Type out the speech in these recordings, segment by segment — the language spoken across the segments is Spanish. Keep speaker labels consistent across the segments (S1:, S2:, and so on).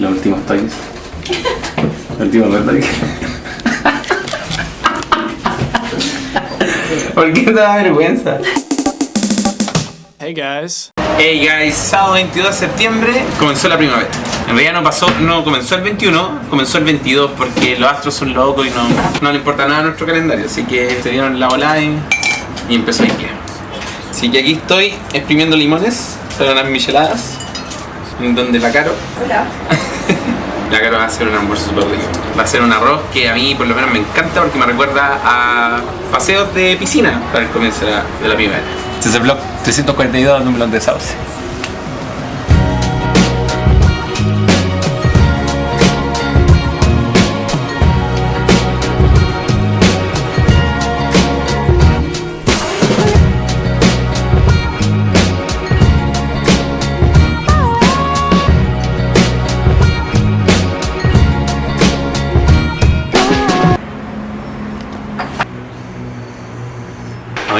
S1: Los últimos toys. Los últimos toys. ¿Por qué te da vergüenza?
S2: Hey guys.
S1: Hey guys, sábado 22 de septiembre comenzó la primavera. En realidad no pasó, no comenzó el 21, comenzó el 22 porque los astros son locos y no, no le importa nada a nuestro calendario. Así que se dieron la ola y, y empezó a ir Así que aquí estoy exprimiendo limones para unas micheladas. Donde la Caro.
S3: Hola.
S1: La Caro va a hacer un almuerzo súper rico. Va a ser un arroz que a mí por lo menos me encanta porque me recuerda a paseos de piscina para el comienzo de la, de la primavera. Este es el blog 342 número de Sauce.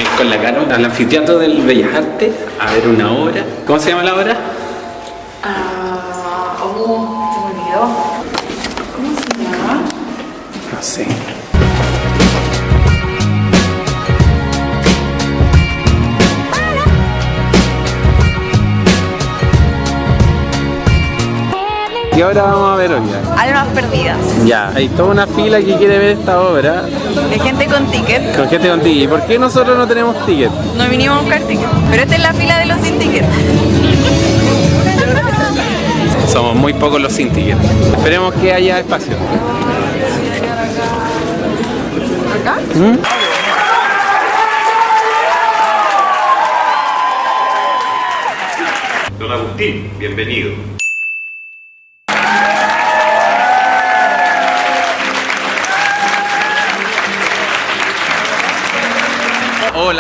S1: Vamos a ir con la Caro al anfiteatro del Bellas Artes a ver una obra. ¿Cómo se llama la obra?
S3: Ah, oh, se me olvidó. ¿Cómo se llama?
S1: No sé. Y ahora vamos a ver hoy.
S3: Almas perdidas.
S1: Ya, hay toda una fila que quiere ver esta obra
S3: De gente con ticket.
S1: con gente con ticket. ¿Y por qué nosotros no tenemos ticket?
S3: No vinimos a buscar ticket. Pero esta es la fila de los sin ticket.
S1: Somos muy pocos los sin ticket. Esperemos que haya espacio.
S3: ¿Acá?
S4: Don Agustín, bienvenido.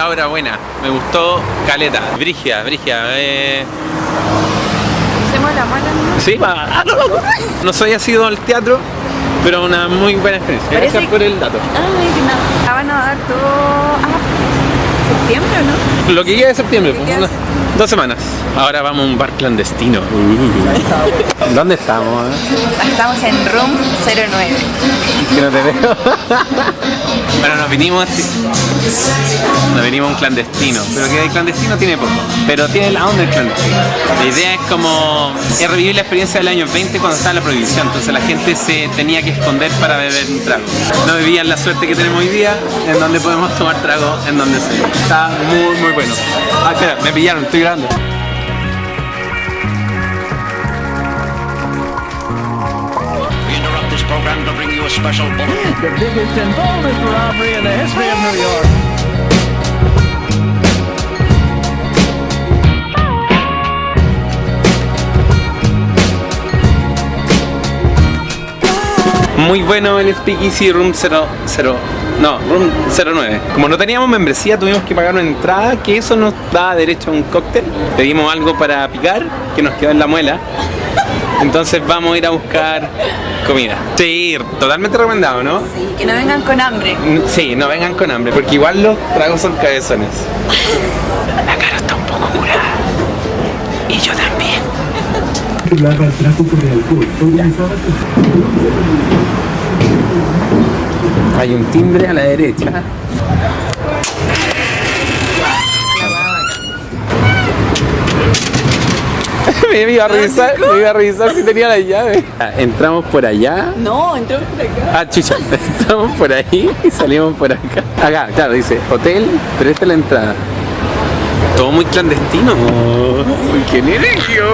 S1: La obra buena. Me gustó Caleta. Brigia, Brigia. Eh...
S3: Hacemos la mala. ¿no?
S1: Sí, va. Ah, no, no, no. No soy asido al teatro, pero una muy buena experiencia.
S3: Parece
S1: Gracias por el dato.
S3: Ay, que nada. La van a dar todo. Ah, septiembre, ¿o ¿no?
S1: Lo que queda de septiembre,
S3: Lo que queda
S1: unas-
S3: de
S1: dos semanas. Ahora vamos a un bar clandestino. ¿Dónde estamos? eh?
S3: Estamos en Room 09.
S1: Que no te veo. bueno, nos vinimos nos vinimos a un clandestino, pero que el clandestino tiene poco, pero tiene la onda del clandestino. La idea es como es revivir la experiencia del año 20 cuando estaba la prohibición, entonces la gente se tenía que esconder para beber un trago. No vivían la suerte que tenemos hoy día, en donde podemos tomar trago en donde sea. Está muy muy bueno. Ah, espera, me pillaron, estoy grabando.
S5: We interrupt this program to bring you a special bulletin.
S6: the biggest and boldest robbery in the history of New York.
S1: Muy bueno el Speakeasy Room 00, no, Room 09. Como no teníamos membresía, tuvimos que pagar una entrada, que eso nos da derecho a un cóctel. Pedimos algo para picar, que nos quedó en la muela. Entonces vamos a ir a buscar comida. Sí, totalmente recomendado, ¿no?
S3: Sí, que no vengan con hambre.
S1: Sí, no vengan con hambre, porque igual los tragos son cabezones. La cara está un poco curada. Y yo también.
S7: El tráfico alcohol
S1: Hay un timbre a la derecha. me iba a revisar, me iba a revisar si tenía la llave. Ah, Entramos por allá.
S3: No, entró por acá.
S1: Ah, chucha, entramos por ahí y salimos por acá. Acá, claro, dice hotel, pero esta es la entrada. Todo muy clandestino. Uy, ¡Qué
S3: rico.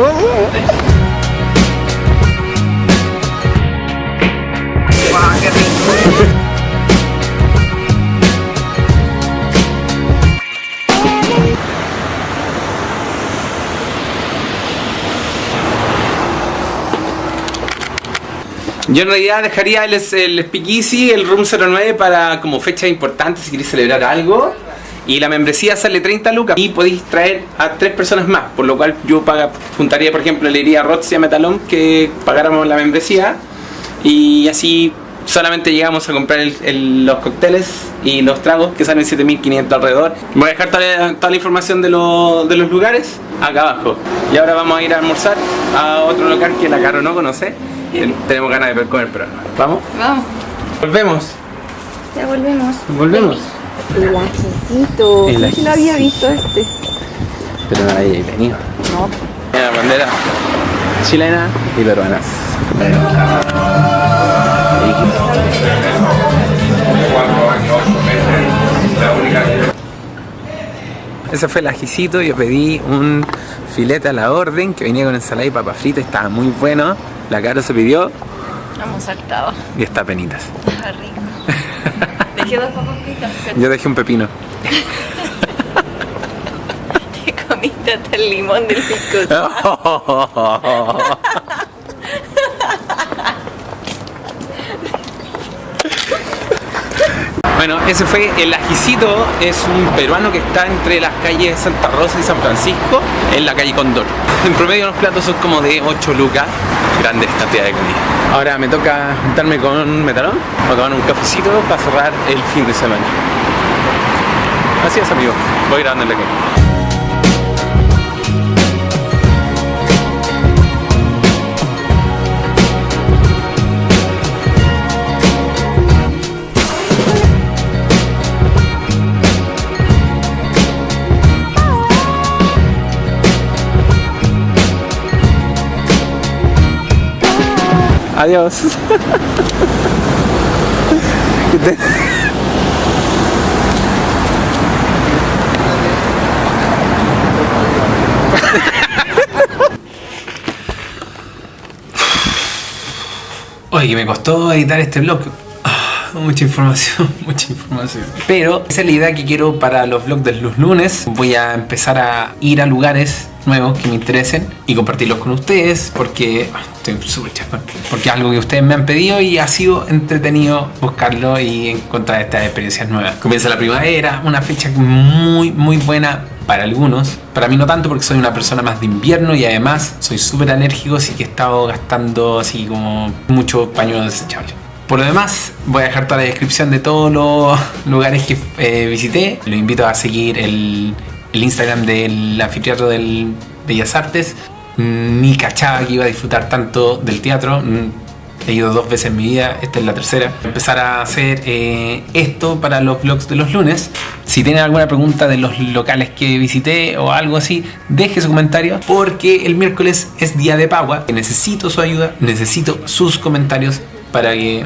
S1: Yo en realidad dejaría el, el Speakeasy, el Room 09 para como fechas importantes si queréis celebrar algo. Y la membresía sale 30 lucas y podéis traer a tres personas más. Por lo cual yo paga, juntaría, por ejemplo, le diría a Roxy a Metalón que pagáramos la membresía. Y así solamente llegamos a comprar los cócteles y los tragos que salen 7500 alrededor. Voy a dejar toda la, toda la información de, lo- de los lugares acá abajo. Y ahora vamos a ir a almorzar a otro local que la Caro no conoce Tenemos ganas de ver comer, pero ¿Vamos?
S3: Vamos.
S1: Volvemos.
S3: Ya volvemos.
S1: Volvemos.
S3: El ajicito.
S1: El ajicito.
S3: lo había visto este.
S1: Pero no hay venido.
S3: No.
S1: Mira, bandera chilena y peruanas. Ese fue el ajicito, yo pedí un filete a la orden que venía con ensalada y papa frita, estaba muy bueno. La cara se pidió
S3: Hemos saltado.
S1: y está penitas.
S3: Está rico. Dejé dos pero
S1: Yo dejé un pepino.
S3: Te comiste hasta el limón del pico.
S1: Bueno, ese fue el ajicito, es un peruano que está entre las calles Santa Rosa y San Francisco, en la calle Condor. En promedio los platos son como de 8 lucas, grandes cantidades de comida. Ahora me toca juntarme con Metalón, a tomar un cafecito para cerrar el fin de semana. Así es amigo, voy grabando en la Adiós. Oye, que me costó editar este blog. Mucha información, mucha información. Pero esa es la idea que quiero para los vlogs de los lunes. Voy a empezar a ir a lugares nuevos que me interesen y compartirlos con ustedes porque ah, estoy súper chapón. Porque es algo que ustedes me han pedido y ha sido entretenido buscarlo y encontrar estas experiencias nuevas. Comienza la primavera, una fecha muy, muy buena para algunos. Para mí no tanto porque soy una persona más de invierno y además soy súper alérgico, así que he estado gastando así como mucho pañuelo desechable. Por lo demás, voy a dejar toda la descripción de todos los lugares que eh, visité. Los invito a seguir el, el Instagram del anfiteatro del Bellas Artes. Ni cachaba que iba a disfrutar tanto del teatro. Mm, He ido dos veces en mi vida, esta es la tercera. Empezar a hacer eh, esto para los vlogs de los lunes. Si tienen alguna pregunta de los locales que visité o algo así, deje su comentario porque el miércoles es día de Pagua. Necesito su ayuda, necesito sus comentarios para que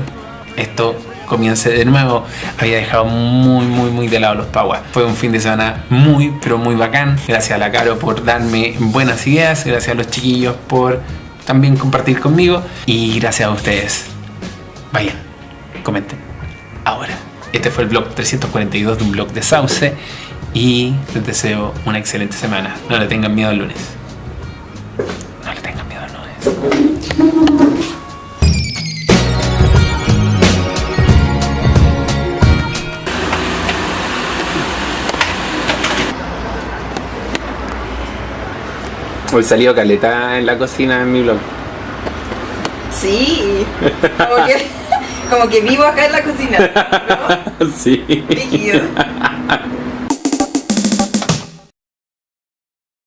S1: esto comience de nuevo. Había dejado muy, muy, muy de lado los Paguas. Fue un fin de semana muy, pero muy bacán. Gracias a la Caro por darme buenas ideas. Gracias a los chiquillos por también compartir conmigo. Y gracias a ustedes. Vayan, comenten. Ahora, este fue el blog 342 de un blog de Sauce. Y les deseo una excelente semana. No le tengan miedo al lunes. No le tengan miedo al lunes. Hoy salió caleta en la cocina en mi blog.
S3: Sí. Como que, como que vivo acá en la cocina. ¿no?
S1: sí.